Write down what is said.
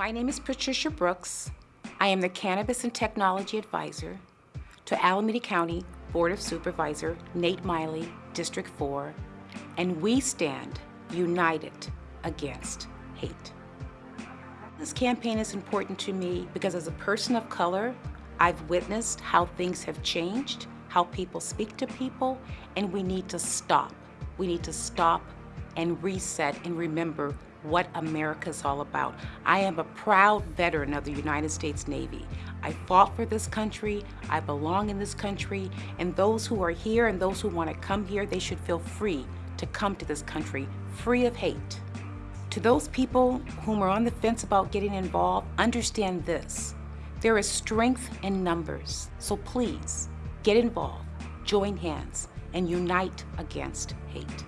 My name is Patricia Brooks. I am the Cannabis and Technology Advisor to Alameda County Board of Supervisor Nate Miley, District 4, and we stand united against hate. This campaign is important to me because as a person of color, I've witnessed how things have changed, how people speak to people, and we need to stop. We need to stop and reset and remember what America's all about. I am a proud veteran of the United States Navy. I fought for this country, I belong in this country, and those who are here and those who want to come here, they should feel free to come to this country, free of hate. To those people whom are on the fence about getting involved, understand this. There is strength in numbers, so please get involved, join hands, and unite against hate.